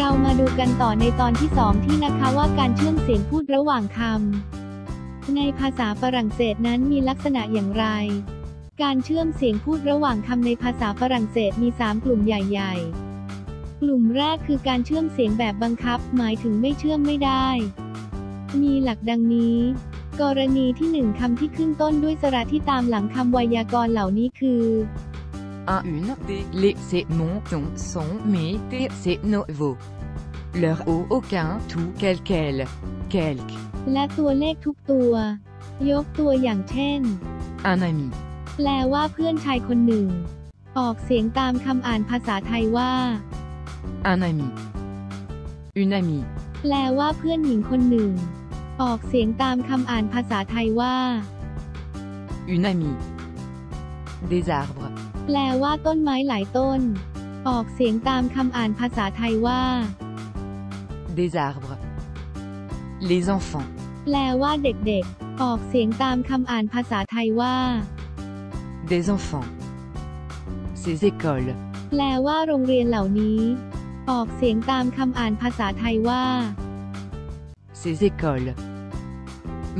เรามาดูกันต่อในตอนที่ 2 ที่นะคะว่าการเชื่อมเสียงพูดระหว่างคำในภาษาฝรั่งเศสนั้นมีลักษณะอย่างไร การเชื่อมเสียงพูดระหว่างคำในภาษาฝรั่งเศสมี 3 กลุ่มใหญ่ๆ กลุ่มแรกคือการเชื่อมเสียงแบบบังคับ หมายถึงไม่เชื่อมไม่ได้ มีหลักดังนี้ กรณีที่หนึ่งคำที่ขึ้นต้นด้วยสระที่ตามหลังคำไวยากรณ์เหล่านี้คือ Un, une, des, les, c'est mon, ton, son, mes, tes, c'est nos, vos. Leur, au, aucun, tout, quel, quel, quelque. และตัวเลขทุกตัว ยกตัวอย่างเช่น Un ami. แปลว่าเพื่อนชายคนหนึ่ง ออกเสียงตามคำอ่านภาษาไทยว่า Un ami. Une amie. แปลว่าเพื่อนหญิงคนหนึ่ง ออกเสียงตามคำอ่านภาษาไทยว่า Une amie. Des arbres. แปลว่าต้นไม้หลายต้น ออกเสียงตามคำอ่านภาษาไทยว่า Des arbres. Les enfants. แปลว่าเด็กๆ ออกเสียงตามคำอ่านภาษาไทยว่า Des enfants. Ces écoles. แปลว่าโรงเรียนเหล่านี้ ออกเสียงตามคำอ่านภาษาไทยว่า Ces écoles.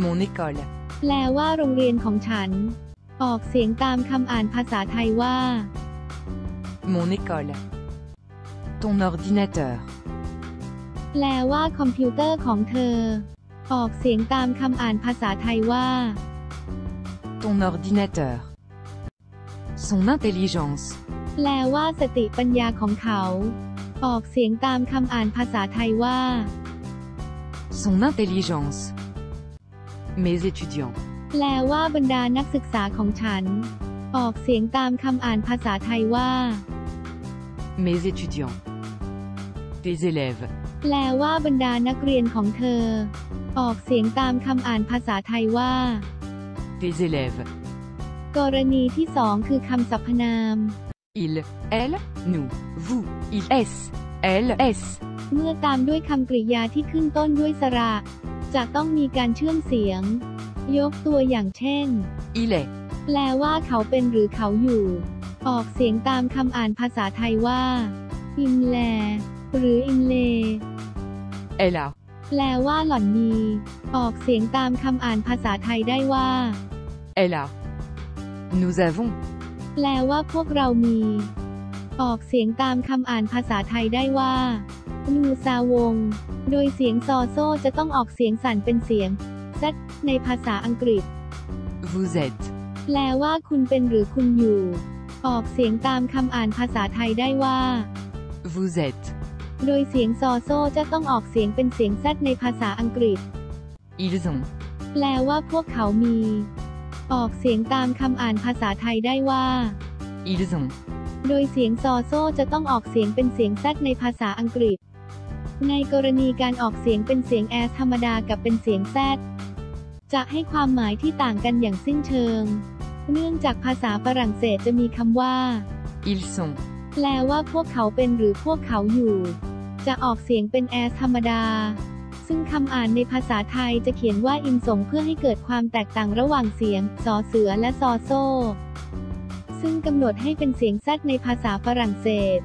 Mon école. แปลว่าโรงเรียนของฉัน ออกเสียงตามคำอ่านภาษาไทยว่า Mon école. Ton ordinateur. แปลว่าคอมพิวเตอร์ของเธอ ออกเสียงตามคำอ่านภาษาไทยว่า Ton ordinateur. Son intelligence. แปลว่าสติปัญญาของเขา ออกเสียงตามคำอ่านภาษาไทยว่า Son intelligence. Mes étudiants. แปลว่าบรรดานักศึกษาของฉัน ออกเสียงตามคำอ่านภาษาไทยว่า Mes étudiants. Tes élèves. แปลว่าบรรดานักเรียนของเธอ ออกเสียงตามคำอ่านภาษาไทยว่า Tes élèves. กรณีที่สองคือคำสรรพนาม Il, elle, nous, vous, il, s, elle, s. เมื่อตามด้วยคำกริยาที่ขึ้นต้นด้วยสระ จะต้องมีการเชื่อมเสียง ยกตัวอย่างเช่น Il est. แปลว่าเขาเป็นหรือเขาอยู่ ออกเสียงตามคำอ่านภาษาไทยว่า อิมแล หรืออิมเล Elle a. แปลว่าหล่อนมี ออกเสียงตามคำอ่านภาษาไทยได้ว่า Elle a. Nous avons. แปลว่าพวกเรามี ออกเสียงตามคำอ่านภาษาไทยได้ว่า นูซาวง โดยเสียงซอโซจะต้องออกเสียงสั่นเป็นเสียงซในภาษาอังกฤษ Vous êtes. แปลว่าคุณเป็นหรือคุณอยู่ ออกเสียงตามคำอ่านภาษาไทยได้ว่า Vous êtes. โดยเสียงซอโซจะต้องออกเสียงเป็นเสียงแซดในภาษาอังกฤษ Ils ont. แปลว่าพวกเขามี ออกเสียงตามคำอ่านภาษาไทยได้ว่า Ils ont. โดยเสียงซอโซจะต้องออกเสียงเป็นเสียงแซดในภาษาอังกฤษ ในกรณีการออกเสียงเป็นเสียงแอสธรรมดากับเป็นเสียงแซดจะให้ความหมายที่ต่างกันอย่างสิ้นเชิง เนื่องจากภาษาฝรั่งเศสจะมีคำว่า Ils sont. แปลว่าพวกเขาเป็นหรือพวกเขาอยู่ จะออกเสียงเป็นแอสธรรมดา ซึ่งคำอ่านในภาษาไทยจะเขียนว่าอินส่งเพื่อให้เกิดความแตกต่างระหว่างเสียงสอเสือและซอโซซึ่งกำหนดให้เป็นเสียงแซดในภาษาฝรั่งเศส